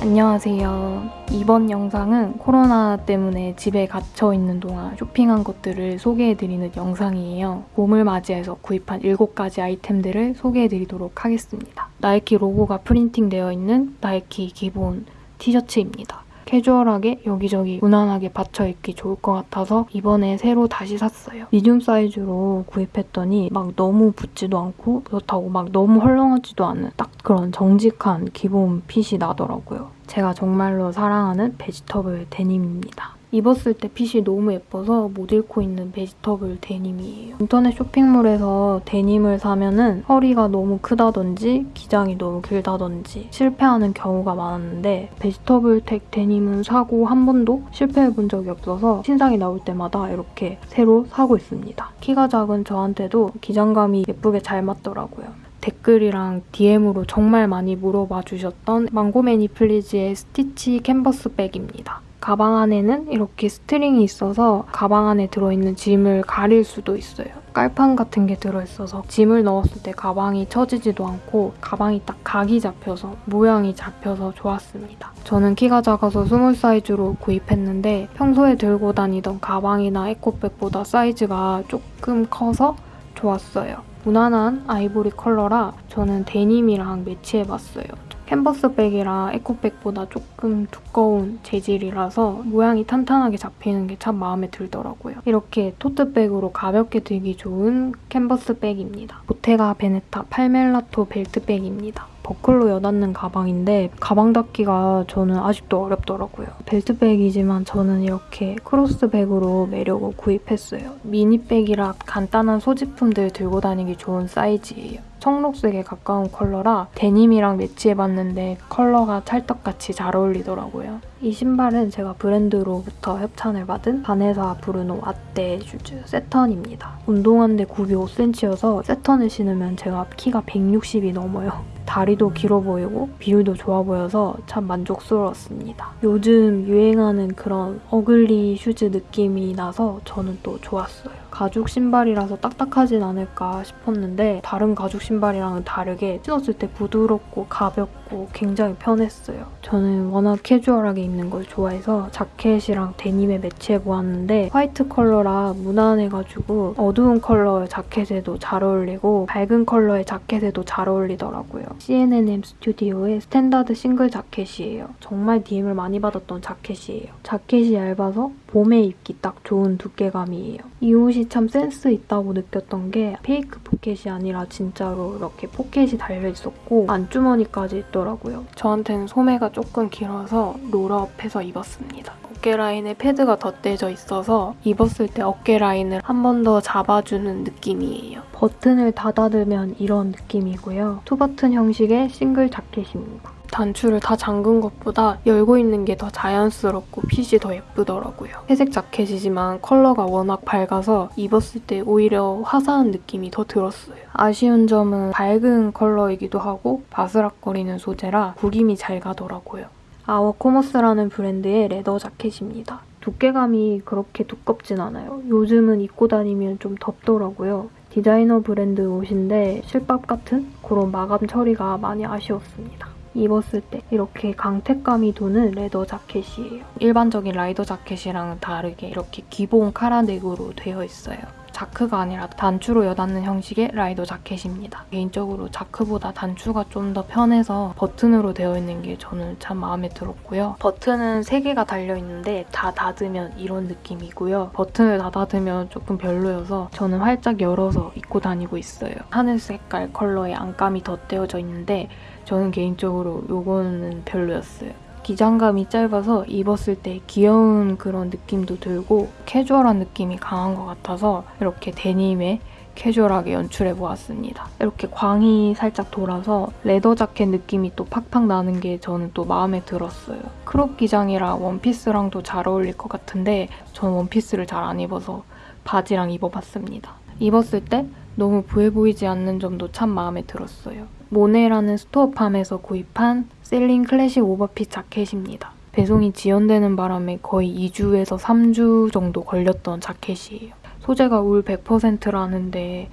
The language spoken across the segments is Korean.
안녕하세요. 이번 영상은 코로나 때문에 집에 갇혀 있는 동안 쇼핑한 것들을 소개해드리는 영상이에요. 봄을 맞이해서 구입한 7가지 아이템들을 소개해드리도록 하겠습니다. 나이키 로고가 프린팅되어 있는 나이키 기본 티셔츠입니다. 캐주얼하게 여기저기 무난하게 받쳐 입기 좋을 것 같아서 이번에 새로 다시 샀어요. medium 사이즈로 구입했더니 막 너무 붙지도 않고 그렇다고 막 너무 헐렁하지도 않은 딱 그런 정직한 기본 fit이 나더라고요. 제가 정말로 사랑하는 베지터블 데님입니다. 입었을 때 fit이 너무 예뻐서 못 잊고 있는 베지터블 데님이에요. 인터넷 쇼핑몰에서 데님을 사면은 허리가 너무 크다든지 기장이 너무 길다든지 실패하는 경우가 많았는데 베지터블 텍 데님은 사고 한 번도 실패해본 적이 없어서 신상이 나올 때마다 이렇게 새로 사고 있습니다. 키가 작은 저한테도 기장감이 예쁘게 잘 맞더라고요. 댓글이랑 DM으로 정말 많이 물어봐 주셨던 망고매니 플리즈의 스티치 캔버스 백입니다. 가방 안에는 이렇게 string이 있어서 가방 안에 들어있는 짐을 가릴 수도 있어요. 깔판 같은 게 들어있어서 짐을 넣었을 때 가방이 처지지도 않고 가방이 딱 각이 잡혀서 모양이 잡혀서 좋았습니다. 저는 키가 작아서 small 사이즈로 구입했는데 평소에 들고 다니던 가방이나 에코백보다 사이즈가 조금 커서 좋았어요. 무난한 아이보리 컬러라 저는 데님이랑 매치해봤어요. 캔버스백이라 에코백보다 조금 두꺼운 재질이라서 모양이 탄탄하게 잡히는 게 참 마음에 들더라고요. 이렇게 토트백으로 가볍게 들기 좋은 캔버스백입니다. 보테가 베네타 팔멜라토 벨트백입니다. 버클로 여닫는 가방인데 가방 닫기가 저는 아직도 어렵더라고요. 벨트백이지만 저는 이렇게 크로스백으로 매려고 구입했어요. 미니백이라 간단한 소지품들 들고 다니기 좋은 사이즈예요. 청록색에 가까운 컬러라 데님이랑 매치해봤는데 컬러가 찰떡같이 잘 어울리더라고요. 이 신발은 제가 브랜드로부터 협찬을 받은 바네사 브루노 아떼 슈즈 세턴입니다. 운동화인데 굽이 5cm여서 세턴을 신으면 제가 키가 160이 넘어요. 다리도 길어 보이고 비율도 좋아 보여서 참 만족스러웠습니다. 요즘 유행하는 그런 ugly shoes 느낌이 나서 저는 또 좋았어요. 가죽 신발이라서 딱딱하진 않을까 싶었는데 다른 가죽 신발이랑은 다르게 신었을 때 부드럽고 가볍고 굉장히 편했어요. 저는 워낙 캐주얼하게 입는 걸 좋아해서 자켓이랑 데님에 매치해보았는데 화이트 컬러라 무난해가지고 어두운 컬러의 자켓에도 잘 어울리고 밝은 컬러의 자켓에도 잘 어울리더라고요. C&M 스튜디오의 스탠다드 싱글 자켓이에요. 정말 DM을 많이 받았던 자켓이에요. 자켓이 얇아서 봄에 입기 딱 좋은 두께감이에요. 이 옷이 참 센스 있다고 느꼈던 게 fake pocket이 아니라 진짜로 이렇게 포켓이 달려있었고 안주머니까지 있더라고요. 저한테는 소매가 조금 길어서 roll-up해서 입었습니다. 어깨 라인에 패드가 덧대져 있어서 입었을 때 어깨 라인을 한 번 더 잡아주는 느낌이에요. 버튼을 닫아두면 이런 느낌이고요. two button 형식의 싱글 자켓입니다. 단추를 다 잠근 것보다 열고 있는 게 더 자연스럽고 핏이 더 예쁘더라고요. 회색 자켓이지만 컬러가 워낙 밝아서 입었을 때 오히려 화사한 느낌이 더 들었어요. 아쉬운 점은 밝은 컬러이기도 하고 바스락거리는 소재라 구김이 잘 가더라고요. 아워코머스라는 브랜드의 leather 자켓입니다. 두께감이 그렇게 두껍진 않아요. 요즘은 입고 다니면 좀 덥더라고요. 디자이너 브랜드 옷인데 실밥 같은 그런 마감 처리가 많이 아쉬웠습니다. 입었을 때 이렇게 광택감이 도는 leather 자켓이에요. 일반적인 라이더 자켓이랑은 다르게 이렇게 기본 카라넥으로 되어 있어요. 자크가 아니라 단추로 여닫는 형식의 라이더 자켓입니다. 개인적으로 자크보다 단추가 좀 더 편해서 버튼으로 되어 있는 게 저는 참 마음에 들었고요. 버튼은 3개가 달려있는데 다 닫으면 이런 느낌이고요. 버튼을 다 닫으면 조금 별로여서 저는 활짝 열어서 입고 다니고 있어요. 하늘 색깔 컬러의 안감이 덧대어져 있는데 저는 개인적으로 이거는 별로였어요. 기장감이 짧아서 입었을 때 귀여운 그런 느낌도 들고 캐주얼한 느낌이 강한 것 같아서 이렇게 데님에 캐주얼하게 연출해보았습니다. 이렇게 광이 살짝 돌아서 leather 자켓 느낌이 또 팍팍 나는 게 저는 또 마음에 들었어요. crop 기장이라 원피스랑도 잘 어울릴 것 같은데 전 원피스를 잘 안 입어서 바지랑 입어봤습니다. 입었을 때 너무 부해 보이지 않는 점도 참 마음에 들었어요. 모네라는 스토어팜에서 구입한 셀링 클래식 오버핏 자켓입니다. 배송이 지연되는 바람에 거의 2주에서 3주 정도 걸렸던 자켓이에요. 소재가 울 100%라는데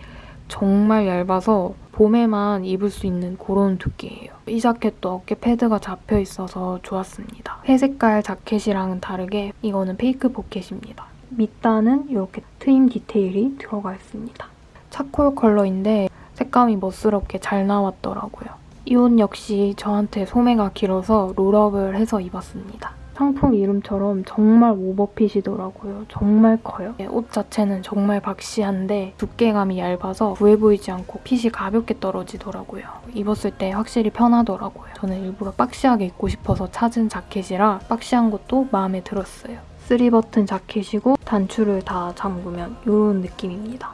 정말 얇아서 봄에만 입을 수 있는 그런 두께예요. 이 자켓도 어깨 패드가 잡혀 있어서 좋았습니다. 회색깔 자켓이랑은 다르게 이거는 fake pocket입니다. 밑단은 이렇게 트임 디테일이 들어가 있습니다. charcoal 컬러인데 색감이 멋스럽게 잘 나왔더라고요. 이 옷 역시 저한테 소매가 길어서 roll-up을 해서 입었습니다. 상품 이름처럼 정말 overfit이더라고요. 정말 커요. 옷 자체는 정말 boxy한데 두께감이 얇아서 부해 보이지 않고 fit이 가볍게 떨어지더라고요. 입었을 때 확실히 편하더라고요. 저는 일부러 박시하게 입고 싶어서 찾은 자켓이라 박시한 것도 마음에 들었어요. 3버튼 자켓이고 단추를 다 잠그면 이런 느낌입니다.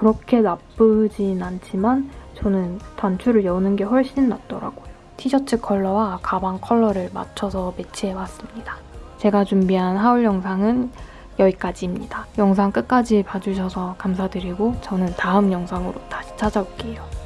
그렇게 나쁘진 않지만 저는 단추를 여는 게 훨씬 낫더라고요. 티셔츠 컬러와 가방 컬러를 맞춰서 매치해봤습니다. 제가 준비한 하울 영상은 여기까지입니다. 영상 끝까지 봐주셔서 감사드리고 저는 다음 영상으로 다시 찾아올게요.